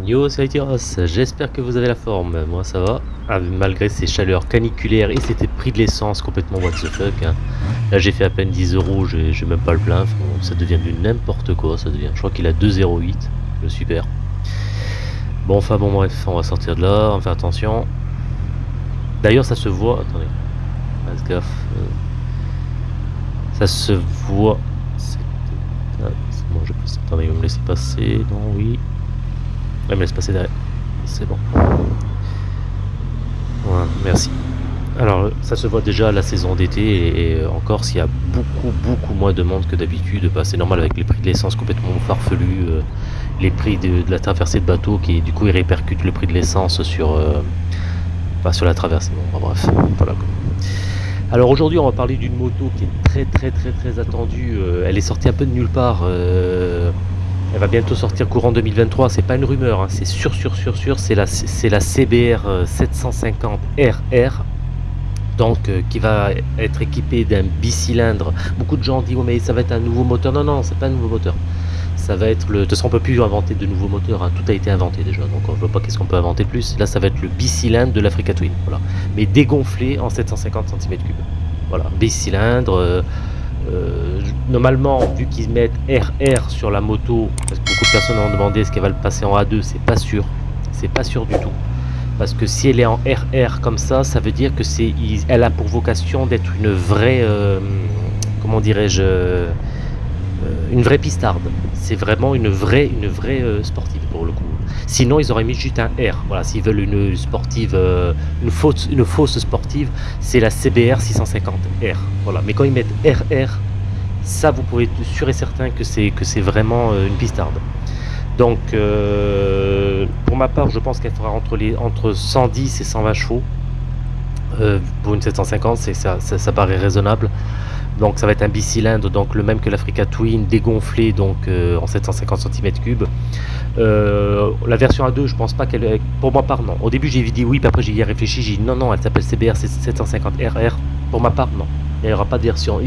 Yo, c'est Ross, j'espère que vous avez la forme, moi ça va, ah, malgré ces chaleurs caniculaires et c'était prix de l'essence complètement what the fuck. Hein. Là j'ai fait à peine 10 euros, j'ai même pas le plein, ça devient du n'importe quoi, ça devient, je crois qu'il a 2,08, le super. Bon enfin bon bref, on va sortir de là, on va faire attention. D'ailleurs ça se voit, attendez, faites gaffe, euh, ça se voit, c'est bon, je passe, attendez, vous me laissez passer, non, oui, Ouais, me laisse passer derrière. C'est bon. Voilà, merci. Alors, ça se voit déjà la saison d'été et, encore s'il y a beaucoup, beaucoup moins de monde que d'habitude. Bah, c'est normal avec les prix de l'essence complètement farfelus, euh, les prix de, la traversée de bateau qui, du coup, ils répercutent le prix de l'essence sur, euh, sur la traversée. Bon, bah, bref, voilà. Alors aujourd'hui, on va parler d'une moto qui est très, très, très, très attendue. Euh, elle est sortie un peu de nulle part. Elle va bientôt sortir courant 2023, c'est pas une rumeur, hein. c'est sûr, sûr, sûr, sûr, c'est la, la CBR 750 RR, donc euh, qui va être équipée d'un bicylindre. Beaucoup de gens disent, oh, mais ça va être un nouveau moteur. Non, non, c'est pas un nouveau moteur. Ça va être le. De toute façon, on peut plus inventer de nouveaux moteurs, hein. tout a été inventé déjà, donc on ne voit pas qu'est-ce qu'on peut inventer de plus. Là, ça va être le bicylindre de l'Africa Twin, voilà. Mais dégonflé en 750 cm3. Voilà, bicylindre. Euh, normalement, vu qu'ils mettent RR sur la moto, parce que beaucoup de personnes ont demandé est-ce qu'elle va le passer en A2, c'est pas sûr. C'est pas sûr du tout. Parce que si elle est en RR comme ça, ça veut dire que c'est, elle a pour vocation d'être une vraie, euh, comment dirais-je, euh, une vraie pistarde. C'est vraiment une vraie, vraie sportive pour le coup. Sinon, ils auraient mis juste un R. Voilà, s'ils veulent une sportive, une fausse, une fausse sportive, c'est la CBR 650 R. Voilà. Mais quand ils mettent RR, ça vous pouvez être sûr et certain que c'est que c'est vraiment euh, une pistarde. Donc euh, pour ma part je pense qu'elle fera entre les entre 110 et 120 chevaux. Euh, pour une 750 c'est ça, ça, paraît raisonnable. Donc ça va être un bicylindre, donc le même que l'Africa Twin, dégonflé donc en 750 cm3. la version A2, je pense pas qu'elle... Pour ma part, non. Au début, j'ai dit oui, puis après, j'ai réfléchi. J'ai dit non, non, elle s'appelle CBR 750 RR. Pour ma part, non il n'y aura pas de version.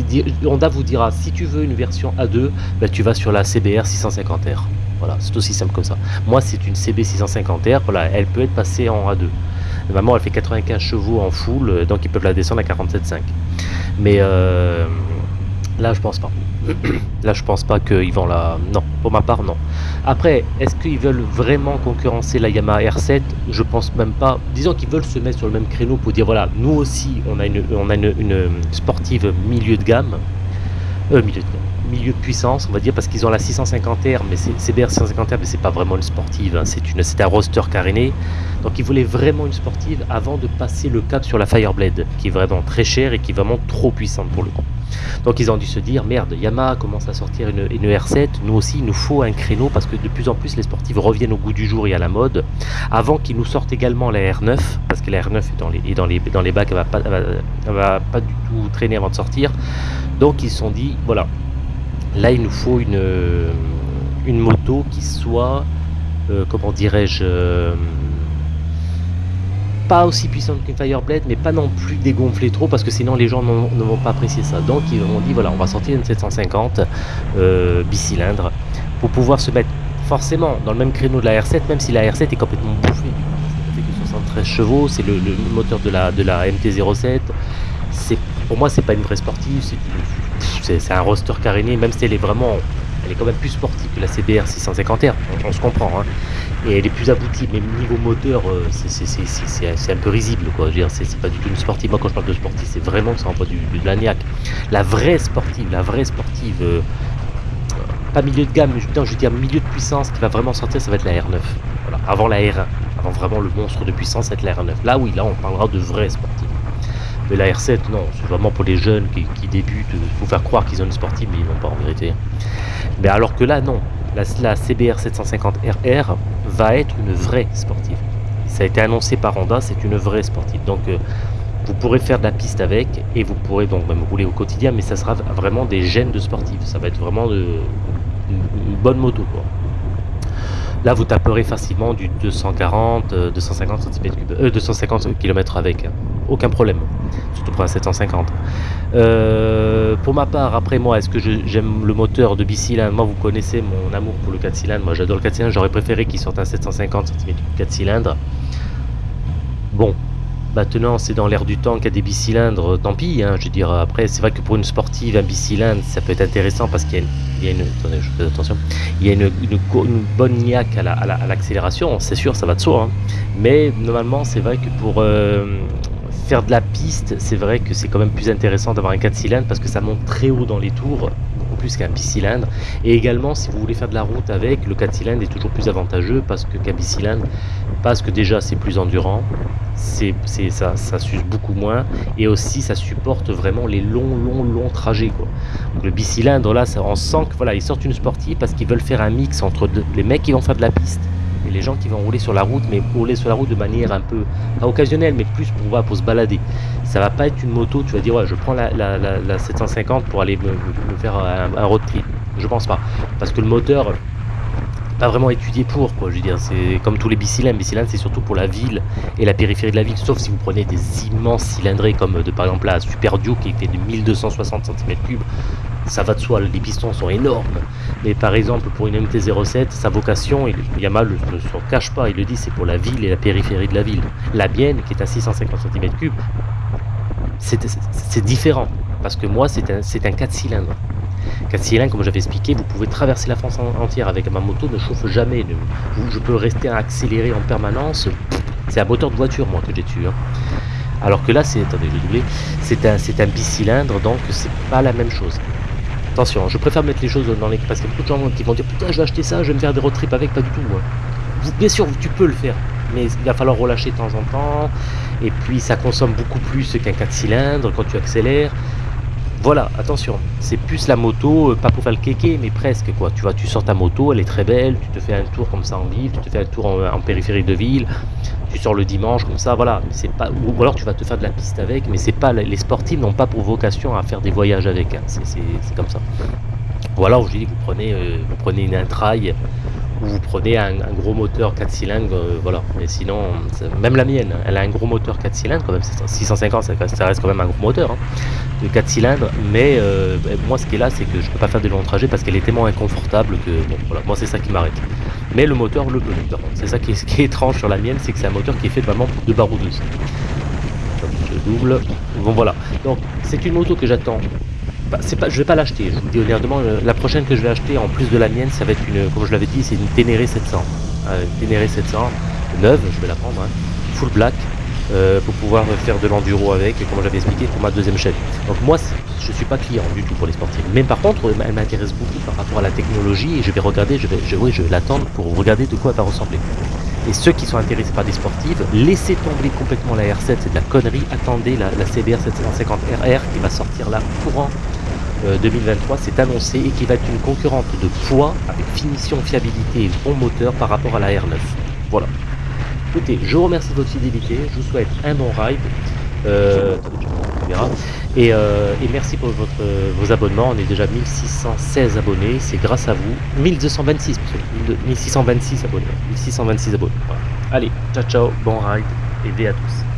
Honda vous dira, si tu veux une version A2, ben, tu vas sur la CBR 650R. Voilà, c'est aussi simple que ça. Moi, c'est une CB 650R, voilà, elle peut être passée en A2. Normalement, elle fait 95 chevaux en full, donc ils peuvent la descendre à 47,5. Mais euh, là, je pense pas. Là, je pense pas qu'ils vont la... Non, pour ma part, non. Après, est-ce qu'ils veulent vraiment concurrencer la Yamaha R7 Je pense même pas. Disons qu'ils veulent se mettre sur le même créneau pour dire, voilà, nous aussi, on a une, sportive milieu de gamme. Euh, milieu de gamme. Milieu puissance, on va dire, parce qu'ils ont la 650R, mais c'est CBR 650R, mais c'est pas vraiment une sportive, hein. c'est un roster caréné. Donc ils voulaient vraiment une sportive avant de passer le cap sur la Fireblade, qui est vraiment très chère et qui est vraiment trop puissante pour le coup. Donc ils ont dû se dire, merde, Yamaha commence à sortir une, R7, nous aussi il nous faut un créneau parce que de plus en plus les sportives reviennent au goût du jour et à la mode. Avant qu'ils nous sortent également la R9, parce que la R9 est dans les, bacs, elle va, va, pas du tout traîner avant de sortir. Donc ils se sont dit, voilà, là il nous faut une, une moto qui soit, euh, comment dirais-je, euh, pas aussi puissante qu'une Fireblade, mais pas non plus dégonflée trop, parce que sinon les gens ne vont pas apprécier ça. Donc ils ont dit, voilà, on va sortir une 750 euh, bicylindre, pour pouvoir se mettre forcément dans le même créneau de la R7, même si la R7 est complètement bouffée. Ça fait que 73 chevaux, c'est le, moteur de la, de la MT-07. Pour moi, c'est pas une vraie sportive, c'est un roster caréné, même si elle est vraiment elle est quand même plus sportive que la CBR 650R, on, se comprend. Hein. Et elle est plus aboutie, mais niveau moteur, euh, c'est un peu risible. C'est pas du tout une sportive. Moi, quand je parle de sportive, c'est vraiment que ça envoie du, l'agnac. La vraie sportive, la vraie sportive, euh, pas milieu de gamme, mais je veux dire milieu de puissance qui va vraiment sortir, ça va être la R9. Voilà. Avant la R1, avant vraiment le monstre de puissance, ça va être la R9. Là, oui, là, on parlera de vraie sportive. Mais la R7, non, c'est vraiment pour les jeunes qui, débutent. Il faut faire croire qu'ils ont une sportive, mais ils n'ont pas en vérité. Mais alors que là, non. La, CBR 750 RR va être une vraie sportive. Ça a été annoncé par Honda, c'est une vraie sportive. Donc, euh, vous pourrez faire de la piste avec et vous pourrez donc même rouler au quotidien, mais ça sera vraiment des gènes de sportive. Ça va être vraiment une, bonne moto. Quoi. Là, vous taperez facilement du 240, 250 cm3, 250 km avec, hein. aucun problème, surtout pour un 750. Euh, pour ma part, après moi, est-ce que j'aime le moteur de bicylindre Moi, vous connaissez mon amour pour le 4 cylindres. Moi, j'adore le 4 cylindres. J'aurais préféré qu'il sorte un 750 cm3 4 cylindres. Bon, Maintenant, c'est dans l'air du temps qu'il y a des bicylindres, tant pis. Hein, je après, c'est vrai que pour une sportive, un bicylindre, ça peut être intéressant parce qu'il y a une, attention, il y a une, bonne niaque à l'accélération, c'est sûr, ça va de soi. Hein. Mais normalement, c'est vrai que pour euh, faire de la piste, c'est vrai que c'est quand même plus intéressant d'avoir un 4 cylindres parce que ça monte très haut dans les tours, qu'un bicylindre. Et également, si vous voulez faire de la route avec, le 4 cylindres est toujours plus avantageux parce que qu'un bicylindre, parce que déjà c'est plus endurant, c'est ça, ça s'use beaucoup moins et aussi ça supporte vraiment les longs longs longs trajets quoi. le bicylindre là ça, on sent que voilà ils sortent une sportive parce qu'ils veulent faire un mix entre les mecs qui vont faire de la piste les gens qui vont rouler sur la route mais rouler sur la route de manière un peu occasionnelle mais plus pour, pour se balader. Ça va pas être une moto tu vas dire ouais je prends la, la, 750 pour aller me, faire un, road trip. Je pense pas. Parce que le moteur pas vraiment étudié pour quoi je veux dire c'est comme tous les bicylindres. Bicylindres c'est surtout pour la ville et la périphérie de la ville sauf si vous prenez des immenses cylindrés comme de par exemple la Super Duke qui fait de 1260 cm3 ça va de soi les pistons sont énormes mais par exemple pour une MT-07 sa vocation il, Yamaha ne se cache pas il le dit c'est pour la ville et la périphérie de la ville la mienne qui est à 650 cm3 c'est différent parce que moi c'est un, un 4 cylindres 4 cylindres, comme j'avais expliqué, vous pouvez traverser la France entière avec ma moto, ne chauffe jamais. je peux rester à accélérer en permanence. C'est un moteur de voiture, moi, que j'ai dessus. Hein. Alors que là, C'est un, c'est un bicylindre, donc c'est pas la même chose. Attention, je préfère mettre les choses dans les. Parce qu'il y a beaucoup de gens qui vont dire Putain, je vais acheter ça, je vais me faire des road trips avec, pas du tout. Bien sûr, tu peux le faire, mais il va falloir relâcher de temps en temps. Et puis, ça consomme beaucoup plus qu'un 4 cylindres quand tu accélères. Voilà, attention, c'est plus la moto, euh, pas pour faire le kéké, mais presque quoi. Tu vois, tu sors ta moto, elle est très belle, tu te fais un tour comme ça en ville, tu te fais un tour en, périphérie de ville, tu sors le dimanche comme ça, voilà. C'est pas, ou alors tu vas te faire de la piste avec, mais c'est pas les sportifs n'ont pas pour vocation à faire des voyages avec. Hein. C'est comme ça. Ou alors je dis vous prenez, euh, vous prenez une intraille ou vous prenez un, gros moteur 4 cylindres, euh, voilà. Mais sinon, même la mienne, elle a un gros moteur 4 cylindres, quand même, 650, ça, reste quand même un gros moteur hein, de 4 cylindres. Mais euh, moi, ce qui est là, c'est que je peux pas faire de longs trajets parce qu'elle est tellement inconfortable que, bon, voilà, moi, c'est ça qui m'arrête. Mais le moteur le peut, C'est ça qui est, qui est étrange sur la mienne, c'est que c'est un moteur qui est fait vraiment de baroudeuse. Je double. Bon, voilà. Donc, c'est une moto que j'attends bah, pas, je vais pas l'acheter, je vous dis honnêtement, la prochaine que je vais acheter en plus de la mienne, ça va être une, comme je l'avais dit, c'est une Ténéré 700. Euh, une Ténéré 700, neuve, je vais la prendre, hein, full black, euh, pour pouvoir faire de l'enduro avec, comme j'avais expliqué pour ma deuxième chaîne. Donc moi, je suis pas client du tout pour les sportifs. Mais par contre, elle m'intéresse beaucoup par rapport à la technologie, et je vais regarder, je vais, je, oui, je l'attendre pour regarder de quoi elle va ressembler. Et ceux qui sont intéressés par des sportives, laissez tomber complètement la R7, c'est de la connerie, attendez la, la CBR 750RR qui va sortir là courant 2023 euh, c'est annoncé et qui va être une concurrente de poids avec finition, fiabilité et bon moteur par rapport à la R9. Voilà. Écoutez, je vous remercie de votre fidélité, je vous souhaite un bon ride. Euh, et, euh, et, merci pour votre, vos abonnements, on est déjà 1616 abonnés, c'est grâce à vous. 1226, 1626 abonnés. 1626 abonnés. Allez, ciao ciao, bon ride et à tous.